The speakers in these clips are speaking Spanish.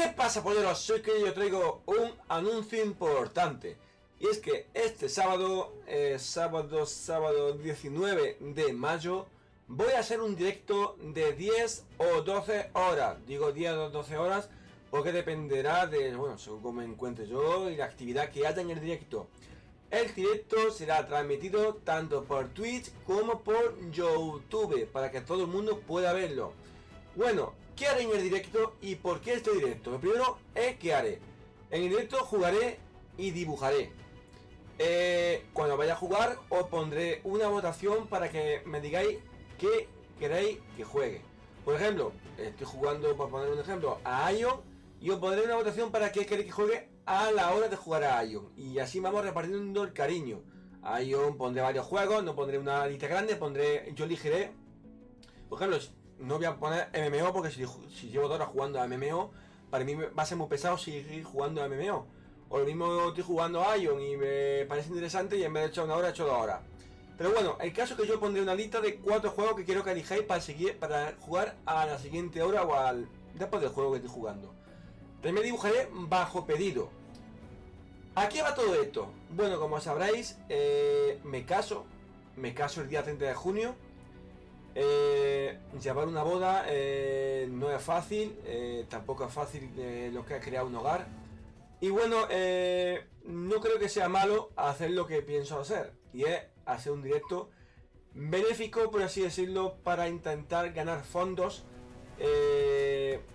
¿Qué pasa polleros? Soy que yo traigo un anuncio importante Y es que este sábado, eh, sábado, sábado 19 de mayo Voy a hacer un directo de 10 o 12 horas Digo 10 o 12 horas porque dependerá de, bueno, según me encuentre yo y la actividad que haya en el directo el directo será transmitido tanto por Twitch como por YouTube para que todo el mundo pueda verlo. Bueno, ¿qué haré en el directo y por qué este directo? Lo primero es que haré. En el directo jugaré y dibujaré. Eh, cuando vaya a jugar os pondré una votación para que me digáis qué queréis que juegue. Por ejemplo, estoy jugando, por poner un ejemplo, a Ion y os pondré una votación para que queréis que juegue a la hora de jugar a Ion. Y así vamos repartiendo el cariño. A Ion pondré varios juegos, no pondré una lista grande, pondré. Yo elegiré. Por ejemplo, no voy a poner MMO porque si, llevo dos horas jugando a MMO, para mí va a ser muy pesado seguir jugando a MMO. O lo mismo estoy jugando a Ion y me parece interesante y en vez de echar una hora, he hecho dos horas. Pero bueno, el caso es que yo pondré una lista de cuatro juegos que quiero que elijáis para seguir, para jugar a la siguiente hora o al después del juego que estoy jugando. También dibujaré bajo pedido. ¿A qué va todo esto? Bueno, como sabréis, eh, me caso. Me caso el día 30 de junio. Eh, llevar una boda eh, no es fácil. tampoco es fácil lo que es crear un hogar. Y bueno, no creo que sea malo hacer lo que pienso hacer. Y es hacer un directo benéfico, por así decirlo, para intentar ganar fondos.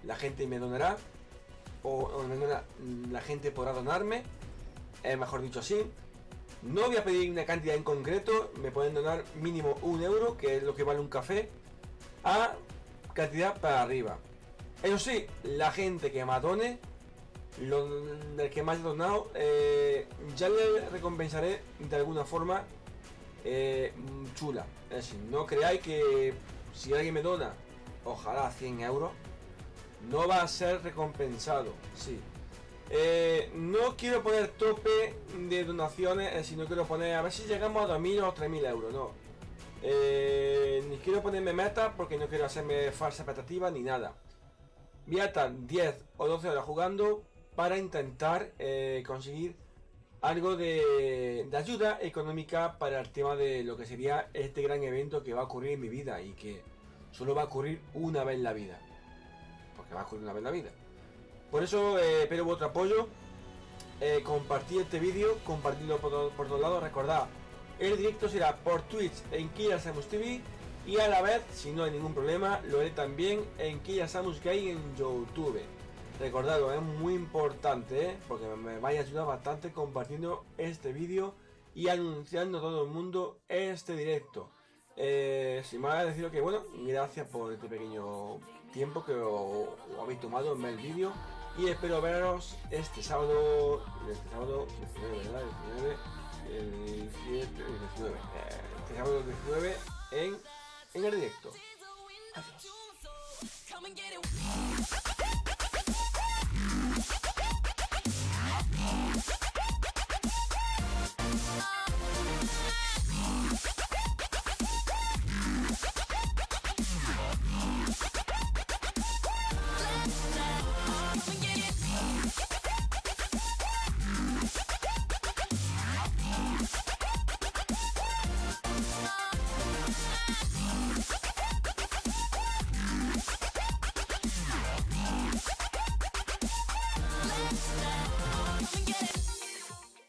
la gente me donará. O, o la gente podrá donarme eh, mejor dicho así. No voy a pedir una cantidad en concreto, me pueden donar mínimo un euro, que es lo que vale un café, a cantidad para arriba. Eso sí, la gente que me done, el que más ha donado, eh, ya le recompensaré de alguna forma eh, chula. Es decir, no creáis que si alguien me dona, ojalá 100 euros, no va a ser recompensado. Sí, eh, no quiero poner tope de donaciones, eh, sino quiero poner a ver si llegamos a 2.000 o 3.000 euros, no. Eh, ni quiero ponerme meta porque no quiero hacerme falsa expectativa ni nada. Voy a estar 10 o 12 horas jugando para intentar conseguir algo de, ayuda económica para el tema de lo que sería este gran evento que va a ocurrir en mi vida y que solo va a ocurrir una vez en la vida. Porque va a ocurrir una vez en la vida. Por eso eh, espero vuestro apoyo. Eh, compartid este vídeo, compartidlo por, todos lados. Recordad, el directo será por Twitch en Kia Samus TV y a la vez, si no hay ningún problema, lo haré también en Kia Samus Game en YouTube. Recordadlo, es muy importante, ¿eh? porque me vaya a ayudar bastante compartiendo este vídeo y anunciando a todo el mundo este directo. Eh, sin más deciros que bueno, gracias por este pequeño tiempo que os habéis tomado en ver el vídeo y espero veros este sábado, este sábado 19, ¿verdad? 19, el 7, 19, eh, este sábado 19 en, en el directo. Adiós.